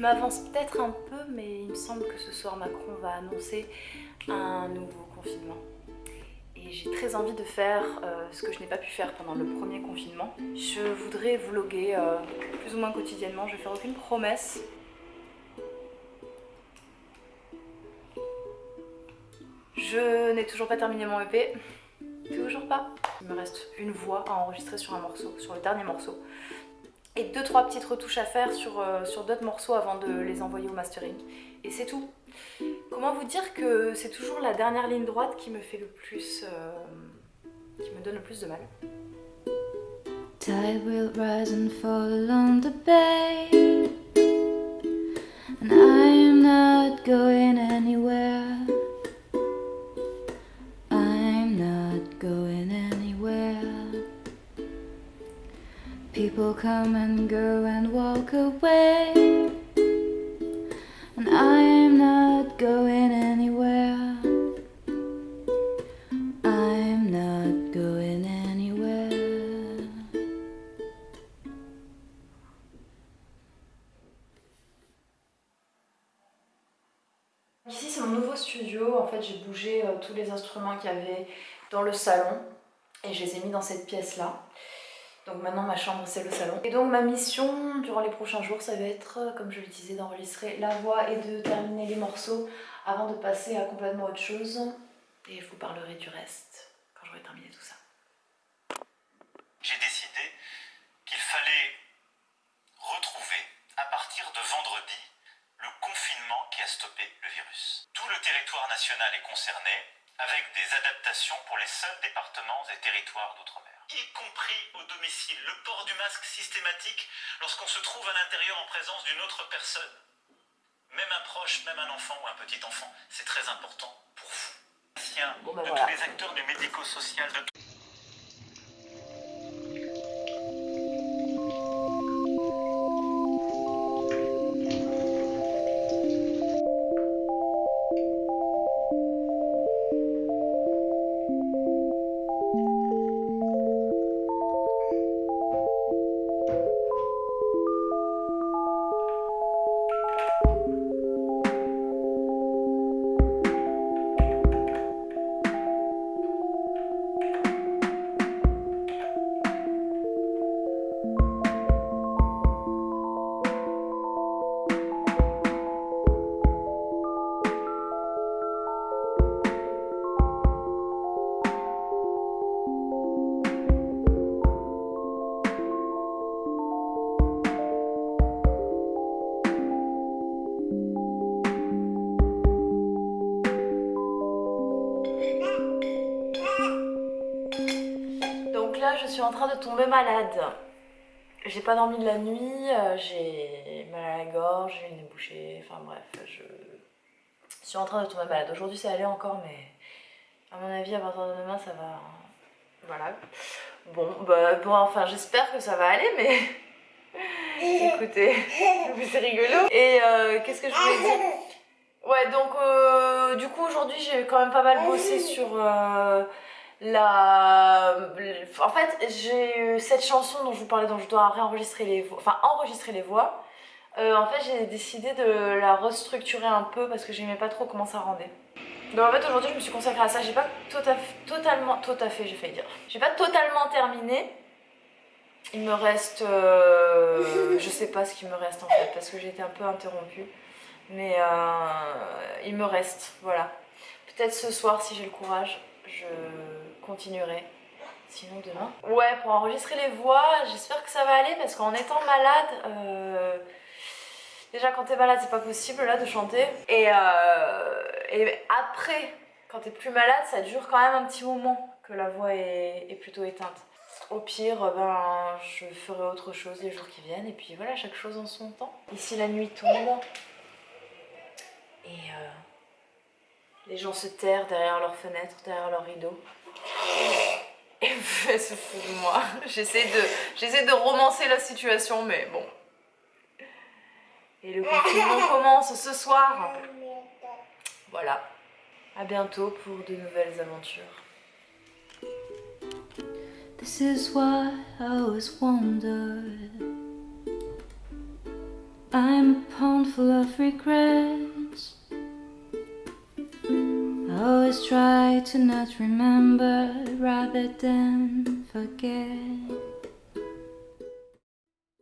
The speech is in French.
m'avance peut-être un peu, mais il me semble que ce soir Macron va annoncer un nouveau confinement. Et j'ai très envie de faire euh, ce que je n'ai pas pu faire pendant le premier confinement. Je voudrais vlogger euh, plus ou moins quotidiennement, je vais faire aucune promesse. Je n'ai toujours pas terminé mon EP. Toujours pas. Il me reste une voix à enregistrer sur un morceau, sur le dernier morceau. Et deux trois petites retouches à faire sur, euh, sur d'autres morceaux avant de les envoyer au mastering. Et c'est tout. Comment vous dire que c'est toujours la dernière ligne droite qui me fait le plus... Euh, qui me donne le plus de mal. Tide will rise and fall the bay And I not going anywhere People come and go and walk away. And I am not going anywhere. I'm not going anywhere. Ici c'est mon nouveau studio, en fait j'ai bougé euh, tous les instruments qu'il y avait dans le salon et je les ai mis dans cette pièce là. Donc maintenant ma chambre c'est le salon. Et donc ma mission durant les prochains jours ça va être, comme je le disais, d'enregistrer la voix et de terminer les morceaux avant de passer à complètement autre chose. Et je vous parlerai du reste quand j'aurai terminé tout ça. J'ai décidé qu'il fallait retrouver à partir de vendredi le confinement qui a stoppé le virus. Tout le territoire national est concerné avec des adaptations pour les seuls départements et territoires d'outre-mer y compris au domicile. Le port du masque systématique lorsqu'on se trouve à l'intérieur en présence d'une autre personne. Même un proche, même un enfant ou un petit enfant, c'est très important pour vous. Bon ben de voilà. tous les acteurs du médico-social, de je suis en train de tomber malade. J'ai pas dormi de la nuit, euh, j'ai mal à la gorge, j'ai le nez bouché, enfin bref, je suis en train de tomber malade. Aujourd'hui c'est allé encore, mais à mon avis à partir de demain ça va... Voilà. Bon, bah, bon enfin j'espère que ça va aller, mais... Écoutez, c'est rigolo. Et euh, qu'est-ce que je voulais dire? Ouais, donc euh, du coup aujourd'hui j'ai quand même pas mal bossé sur En fait, j'ai eu cette chanson dont je vous parlais, dont je dois réenregistrer les enregistrer les voix. Euh, en fait, j'ai décidé de la restructurer un peu parce que j'aimais pas trop comment ça rendait. Donc en fait, aujourd'hui, je me suis consacrée à ça. J'ai pas tout totalement, tout à fait dire. J'ai pas totalement terminé. Il me reste, euh, je sais pas ce qu'il me reste en fait parce que j'ai été un peu interrompue. Mais euh, il me reste, voilà. Peut-être ce soir si j'ai le courage, je continuerai. Sinon demain. Ouais, pour enregistrer les voix, j'espère que ça va aller parce qu'en étant malade, euh, déjà quand t'es malade c'est pas possible là de chanter. Et, euh, et après, quand t'es plus malade, ça dure quand même un petit moment que la voix est, plutôt éteinte. Au pire, ben, je ferai autre chose les jours qui viennent et puis voilà, chaque chose en son temps. Ici la nuit tombe et euh, les gens se terrent derrière leurs fenêtres, derrière leurs rideaux. Et elle se fout de moi. J'essaie de, de romancer la situation, mais bon. Et le confinement commence ce soir. Voilà. À bientôt pour de nouvelles aventures. This is why I always wondered I'm a pond full of regrets. Always try to not remember rather than forget.